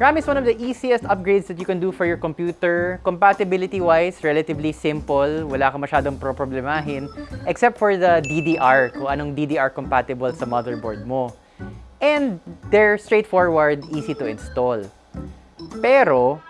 RAM is one of the easiest upgrades that you can do for your computer. Compatibility-wise, relatively simple. Wala ka masyadong pro-problemahin. Except for the DDR, kung anong DDR compatible sa motherboard mo. And they're straightforward, easy to install. Pero,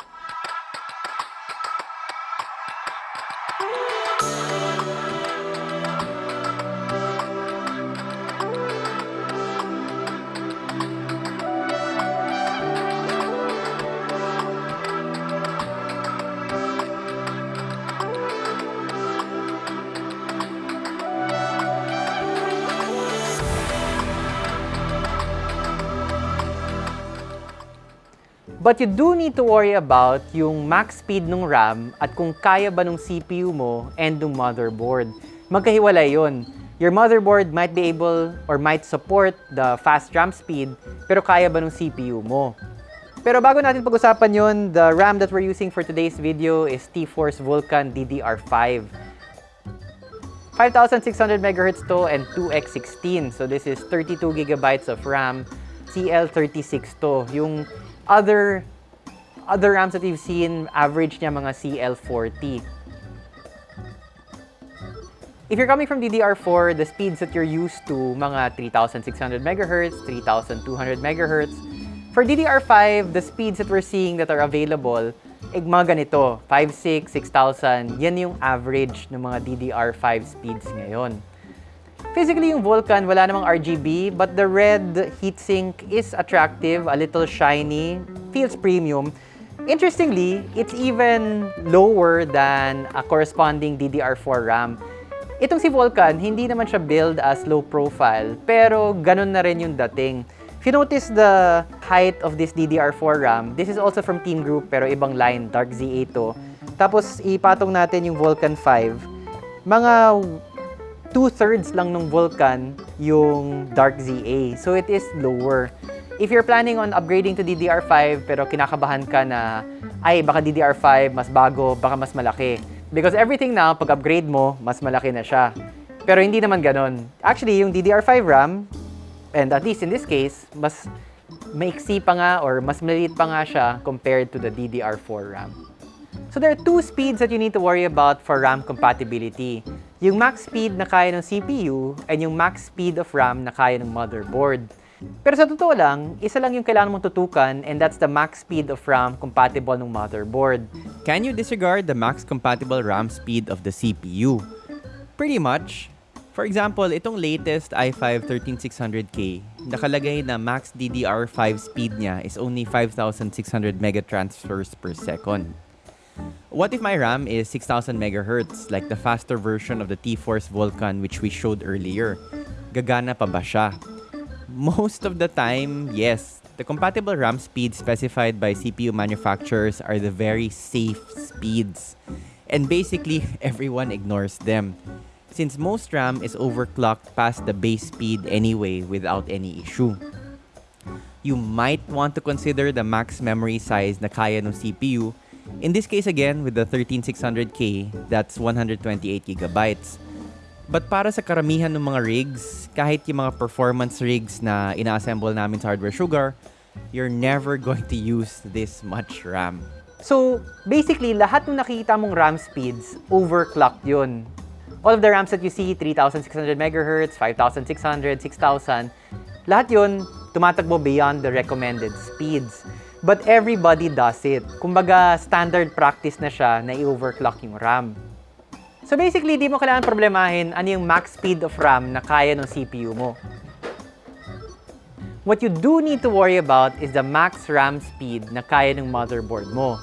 But you do need to worry about yung max speed ng RAM at kung kaya ba ng CPU mo and ng motherboard. Magkahiwalay yon. Your motherboard might be able or might support the fast RAM speed, pero kaya ba ng CPU mo? Pero bago natin pag-usapan yon, the RAM that we're using for today's video is T-Force Vulkan DDR5. 5600 MHz to and 2x16. So this is 32 gigabytes of RAM, CL36 to. Yung other other RAMs that you've seen, average niya mga CL40. If you're coming from DDR4, the speeds that you're used to, mga 3600 MHz, 3200 MHz. For DDR5, the speeds that we're seeing that are available, eh, mga ganito, 5.6, 6,000, yan yung average ng mga DDR5 speeds ngayon. Physically, yung Vulkan, wala namang RGB, but the red heatsink is attractive, a little shiny, feels premium. Interestingly, it's even lower than a corresponding DDR4 RAM. Itong si Vulkan, hindi naman siya build as low profile, pero ganun na rin yung dating. If you notice the height of this DDR4 RAM, this is also from Team Group pero ibang line, Dark Z8 to. Tapos ipatong natin yung Vulkan 5. Mga two-thirds lang ng Vulkan yung Dark ZA. So it is lower. If you're planning on upgrading to DDR5 pero kinakabahan ka na, ay baka DDR5 mas bago, baka mas malaki. Because everything now, pag upgrade mo, mas malaki na siya. Pero hindi naman ganon. Actually, yung DDR5 RAM, and at least in this case, mas maiksi pa nga or mas maliit pa nga siya compared to the DDR4 RAM. So there are two speeds that you need to worry about for RAM compatibility. Yung max speed na kaya ng CPU and yung max speed of RAM na kaya ng motherboard. Pero sa totoo lang, isa lang yung kailangan mong tutukan and that's the max speed of RAM compatible ng motherboard. Can you disregard the max compatible RAM speed of the CPU? Pretty much. For example, itong latest i5 13600K, nakalagay na max DDR5 speed niya is only 5600 megatransfers per second. What if my RAM is 6000 megahertz, like the faster version of the T-Force Vulkan which we showed earlier? Gagana pa ba siya? Most of the time, yes. The compatible RAM speeds specified by CPU manufacturers are the very safe speeds. And basically, everyone ignores them. Since most RAM is overclocked past the base speed anyway without any issue. You might want to consider the max memory size na kaya ng CPU In this case again, with the 13600K, that's 128 gigabytes. But para sa karamihan ng mga rigs, kahit yung mga performance rigs na ina-assemble namin sa Hardware Sugar, you're never going to use this much RAM. So, basically, lahat ng nakikita mong RAM speeds, overclocked yun. All of the RAMs that you see, 3,600 MHz, 5,600, 6,000, lahat yun tumatakbo beyond the recommended speeds. But everybody does it. Kumbaga, standard practice na siya na i-overclock yung RAM. So basically, di mo kailangan problemahin ano yung max speed of RAM na kaya ng CPU mo. What you do need to worry about is the max RAM speed na kaya ng motherboard mo.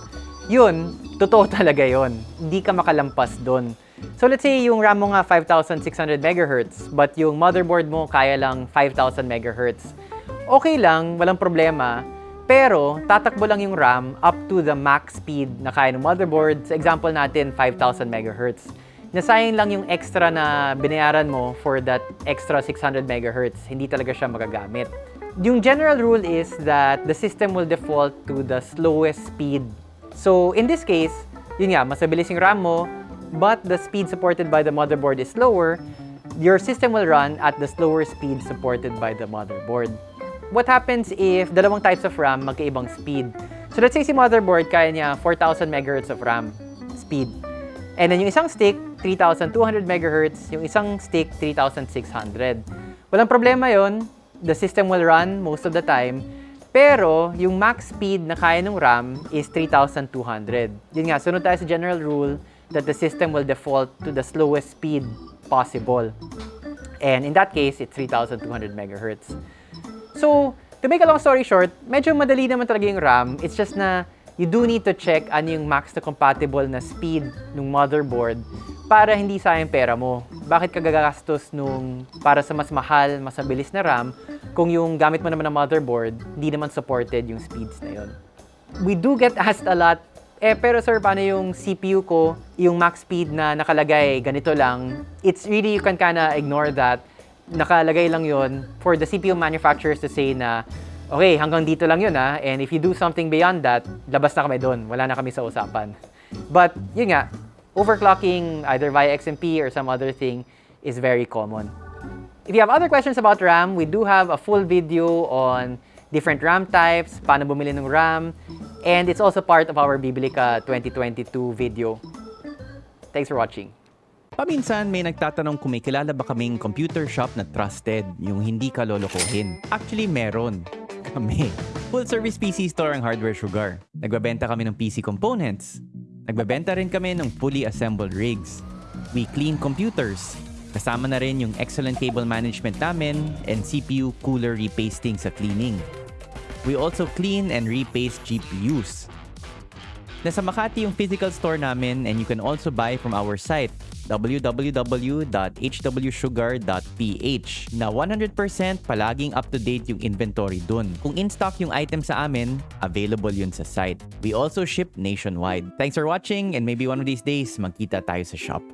Yun, totoo talaga yon. Hindi ka makalampas doon. So let's say yung RAM mo nga 5,600 MHz, but yung motherboard mo kaya lang 5,000 MHz. Okay lang, walang problema, pero, tatakbo lang yung RAM up to the max speed na kaya ng motherboard. Sa example natin, 5,000 MHz. Nasayang lang yung extra na binayaran mo for that extra 600 MHz. Hindi talaga siya magagamit. Yung general rule is that the system will default to the slowest speed. So, in this case, yun nga, mas mabilis yung RAM mo, but the speed supported by the motherboard is slower, your system will run at the slower speed supported by the motherboard. What happens if dalawang types of RAM magkaibang speed? So let's say si motherboard, kaya niya 4,000 MHz of RAM speed. And then yung isang stick, 3,200 MHz. Yung isang stick, 3,600. Walang problema yon. The system will run most of the time. Pero, yung max speed na kaya ng RAM is 3,200. Yun nga, sunod tayo sa general rule that the system will default to the slowest speed possible. And in that case, it's 3,200 MHz. So, to make a long story short, medyo madali naman talaga yung RAM. It's just na you do need to check ano yung max na compatible na speed ng motherboard para hindi sayang pera mo. Bakit ka gagastos nung para sa mas mahal, mas mabilis na RAM kung yung gamit mo naman na motherboard, hindi naman supported yung speeds na yon. We do get asked a lot, eh pero sir, paano yung CPU ko, yung max speed na nakalagay, ganito lang. It's really, you can kinda ignore that. Nakalagay lang yon for the CPU manufacturers to say na, okay, hanggang dito lang yun ha, and if you do something beyond that, labas na kami doon, wala na kami sa usapan. But, yun nga, overclocking either via XMP or some other thing is very common. If you have other questions about RAM, we do have a full video on different RAM types, paano bumili ng RAM, and it's also part of our Biblica 2022 video. Thanks for watching. Paminsan may nagtatanong kung may kilala ba kaming computer shop na trusted, yung hindi ka lolokohin. Actually, meron. Kami. Full service PC store ang Hardware Sugar. Nagbabenta kami ng PC components. Nagbabenta rin kami ng fully assembled rigs. We clean computers. Kasama na rin yung excellent cable management namin and CPU cooler repasting sa cleaning. We also clean and repaste GPUs. Nasa Makati yung physical store namin and you can also buy from our site www.hwsugar.ph na 100% palaging up-to-date yung inventory dun. Kung in-stock yung item sa amin, available yun sa site. We also ship nationwide. Thanks for watching and maybe one of these days magkita tayo sa shop.